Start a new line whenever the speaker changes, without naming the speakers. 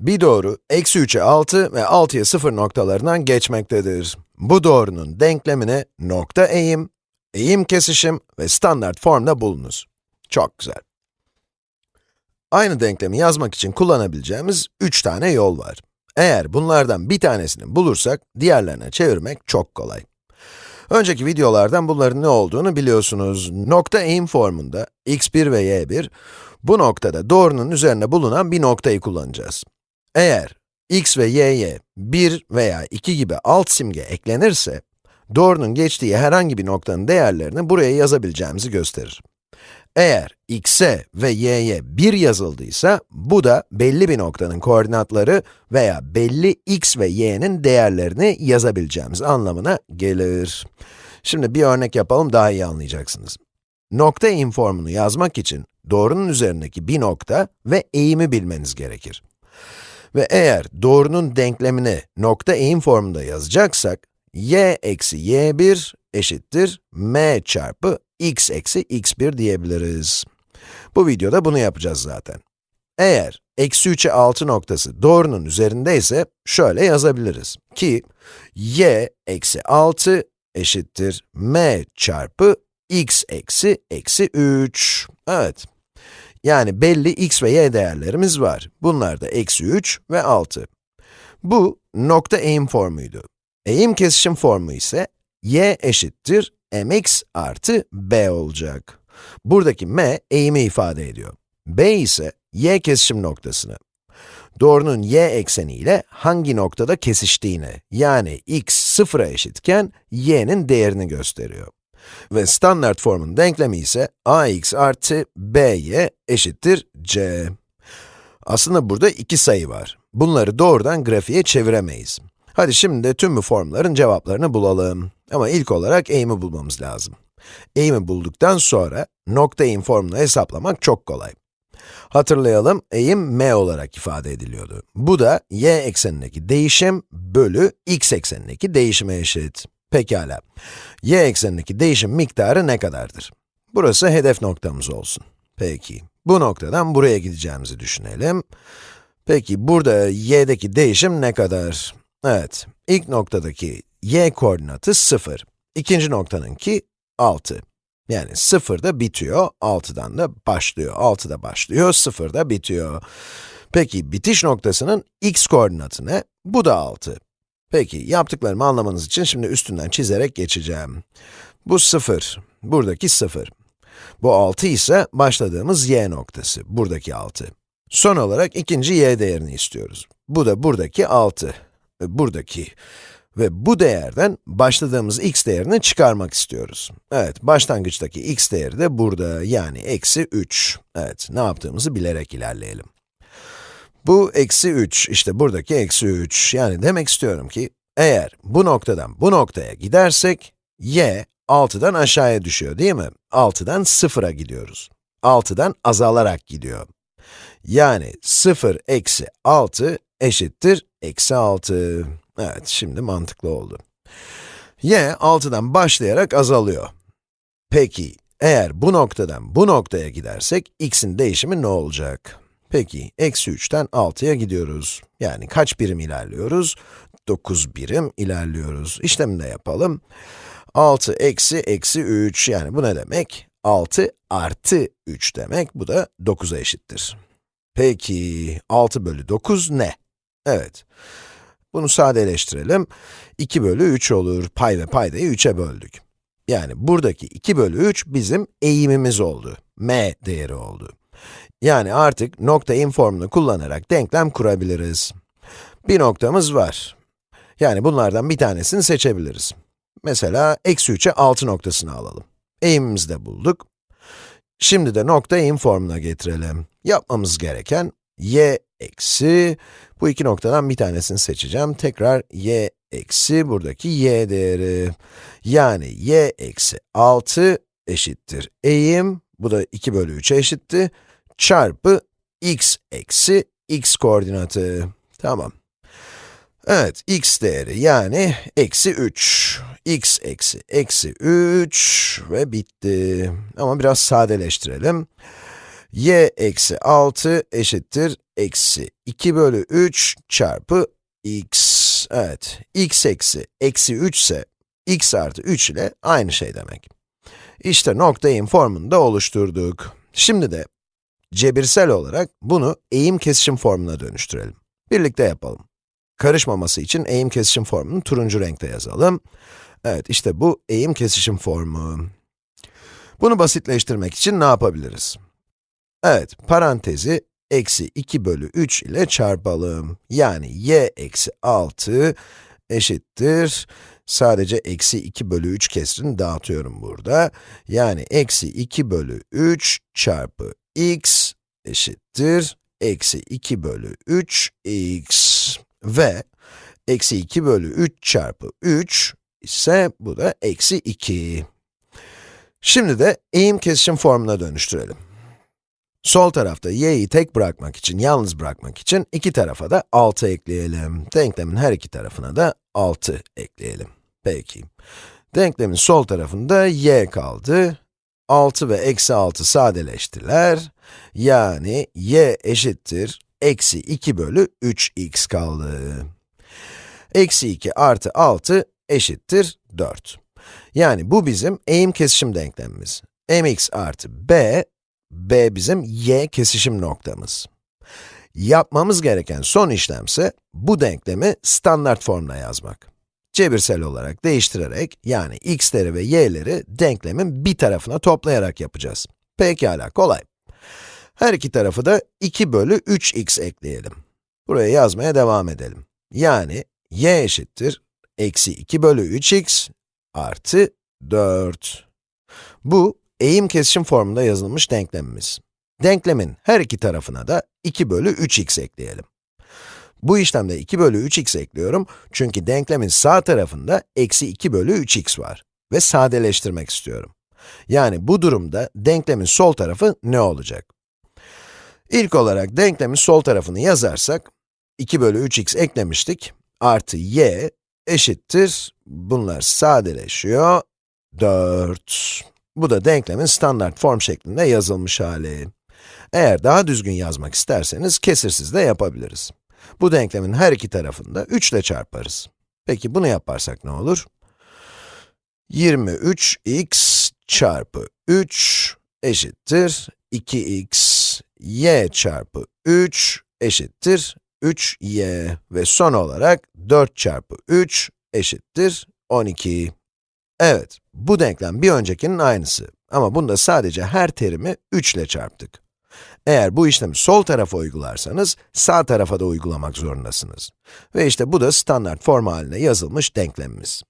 Bir doğru, eksi 3'e 6 ve 6'ya 0 noktalarından geçmektedir. Bu doğrunun denklemini nokta eğim, eğim kesişim ve standart formda bulunuz. Çok güzel. Aynı denklemi yazmak için kullanabileceğimiz 3 tane yol var. Eğer bunlardan bir tanesini bulursak, diğerlerine çevirmek çok kolay. Önceki videolardan bunların ne olduğunu biliyorsunuz. Nokta eğim formunda x1 ve y1, bu noktada doğrunun üzerinde bulunan bir noktayı kullanacağız. Eğer x ve y'ye 1 veya 2 gibi alt simge eklenirse, doğrunun geçtiği herhangi bir noktanın değerlerini buraya yazabileceğimizi gösterir. Eğer x'e ve y'ye 1 yazıldıysa, bu da belli bir noktanın koordinatları veya belli x ve y'nin değerlerini yazabileceğimiz anlamına gelir. Şimdi bir örnek yapalım, daha iyi anlayacaksınız. Nokta eğim formunu yazmak için doğrunun üzerindeki bir nokta ve eğimi bilmeniz gerekir. Ve eğer doğrunun denklemini nokta eğim formunda yazacaksak, y eksi y1 eşittir m çarpı x eksi x1 diyebiliriz. Bu videoda bunu yapacağız zaten. Eğer eksi 3'e 6 noktası doğrunun üzerindeyse şöyle yazabiliriz ki y eksi 6 eşittir m çarpı x eksi eksi 3. Evet. Yani belli x ve y değerlerimiz var. Bunlar da eksi 3 ve 6. Bu nokta eğim formuydu. Eğim kesişim formu ise y eşittir mx artı b olacak. Buradaki m eğimi ifade ediyor. b ise y kesişim noktasını. Doğrunun y ekseni ile hangi noktada kesiştiğini, yani x sıfıra eşitken y'nin değerini gösteriyor. Ve standart formun denklemi ise ax artı by eşittir c. Aslında burada iki sayı var. Bunları doğrudan grafiğe çeviremeyiz. Hadi şimdi de tüm bu formların cevaplarını bulalım. Ama ilk olarak eğimi bulmamız lazım. Eğimi bulduktan sonra nokta eğim formunu hesaplamak çok kolay. Hatırlayalım, eğim m olarak ifade ediliyordu. Bu da y eksenindeki değişim bölü x eksenindeki değişime eşit. Pekala. y eksenindeki değişim miktarı ne kadardır? Burası hedef noktamız olsun. Peki, bu noktadan buraya gideceğimizi düşünelim. Peki, burada y'deki değişim ne kadar? Evet, ilk noktadaki y koordinatı 0. İkinci noktanınki 6. Yani 0'da bitiyor, 6'dan da başlıyor. 6'da başlıyor, 0'da bitiyor. Peki, bitiş noktasının x koordinatı ne? Bu da 6. Peki, yaptıklarımı anlamanız için şimdi üstünden çizerek geçeceğim. Bu 0, buradaki 0. Bu 6 ise başladığımız y noktası, buradaki 6. Son olarak ikinci y değerini istiyoruz. Bu da buradaki 6, buradaki ve bu değerden başladığımız x değerini çıkarmak istiyoruz. Evet, başlangıçtaki x değeri de burada, yani eksi 3. Evet, ne yaptığımızı bilerek ilerleyelim. Bu eksi 3, işte buradaki eksi 3. Yani demek istiyorum ki, eğer bu noktadan bu noktaya gidersek, y 6'dan aşağıya düşüyor değil mi? 6'dan 0'a gidiyoruz. 6'dan azalarak gidiyor. Yani 0 eksi 6 eşittir eksi 6. Evet, şimdi mantıklı oldu. y 6'dan başlayarak azalıyor. Peki, eğer bu noktadan bu noktaya gidersek, x'in değişimi ne olacak? Peki, eksi 3'ten 6'ya gidiyoruz. Yani kaç birim ilerliyoruz? 9 birim ilerliyoruz. İşlemini de yapalım. 6 eksi eksi 3, yani bu ne demek? 6 artı 3 demek, bu da 9'a eşittir. Peki, 6 bölü 9 ne? Evet, bunu sadeleştirelim. 2 bölü 3 olur, pay ve paydayı 3'e böldük. Yani buradaki 2 bölü 3 bizim eğimimiz oldu, m değeri oldu. Yani artık nokta eğim formunu kullanarak denklem kurabiliriz. Bir noktamız var. Yani bunlardan bir tanesini seçebiliriz. Mesela eksi 3'e 6 noktasını alalım. Eğimimizi de bulduk. Şimdi de nokta eğim formuna getirelim. Yapmamız gereken y eksi, bu iki noktadan bir tanesini seçeceğim. Tekrar y eksi, buradaki y değeri. Yani y eksi 6 eşittir eğim, bu da 2 bölü 3'e eşitti, çarpı x eksi x koordinatı. Tamam. Evet, x değeri yani eksi 3. x eksi eksi 3 ve bitti. Ama biraz sadeleştirelim. y eksi 6 eşittir eksi 2 bölü 3 çarpı x. Evet, x eksi eksi 3 ise x artı 3 ile aynı şey demek. İşte nokta eğim formunu da oluşturduk. Şimdi de cebirsel olarak bunu eğim kesişim formuna dönüştürelim. Birlikte yapalım. Karışmaması için eğim kesişim formunu turuncu renkte yazalım. Evet, işte bu eğim kesişim formu. Bunu basitleştirmek için ne yapabiliriz? Evet, parantezi eksi 2 bölü 3 ile çarpalım. Yani y eksi 6 eşittir. Sadece eksi 2 bölü 3 kesrini dağıtıyorum burada. Yani eksi 2 bölü 3 çarpı x eşittir. Eksi 2 bölü 3 x ve eksi 2 bölü 3 çarpı 3 ise bu da eksi 2. Şimdi de eğim kesişim formuna dönüştürelim. Sol tarafta y'yi tek bırakmak için, yalnız bırakmak için iki tarafa da 6 ekleyelim. Denklemin her iki tarafına da 6 ekleyelim. Peki. Denklemin sol tarafında y kaldı. 6 ve eksi 6 sadeleştiler. Yani y eşittir eksi 2 bölü 3x kaldı. Eksi 2 artı 6 eşittir 4. Yani bu bizim eğim kesişim denklemimiz. mx artı b, b bizim y kesişim noktamız. Yapmamız gereken son işlemse, bu denklemi standart formuna yazmak. Cebirsel olarak değiştirerek, yani x'leri ve y'leri denklemin bir tarafına toplayarak yapacağız. Pekala, kolay. Her iki tarafı da 2 bölü 3x ekleyelim. Buraya yazmaya devam edelim. Yani y eşittir, eksi 2 bölü 3x artı 4. Bu, eğim kesişim formunda yazılmış denklemimiz. Denklemin her iki tarafına da 2 bölü 3x ekleyelim. Bu işlemde 2 bölü 3x ekliyorum çünkü denklemin sağ tarafında eksi 2 bölü 3x var ve sadeleştirmek istiyorum. Yani bu durumda denklemin sol tarafı ne olacak? İlk olarak denklemin sol tarafını yazarsak, 2 bölü 3x eklemiştik, artı y eşittir, bunlar sadeleşiyor, 4. Bu da denklemin standart form şeklinde yazılmış hali. Eğer daha düzgün yazmak isterseniz kesirsiz de yapabiliriz. Bu denklemin her iki tarafını da 3 ile çarparız. Peki bunu yaparsak ne olur? 23x çarpı 3 eşittir 2x, y çarpı 3 eşittir 3y ve son olarak 4 çarpı 3 eşittir 12. Evet, bu denklem bir öncekinin aynısı ama bunda sadece her terimi 3 ile çarptık. Eğer bu işlemi sol tarafa uygularsanız, sağ tarafa da uygulamak zorundasınız. Ve işte bu da standart form haline yazılmış denklemimiz.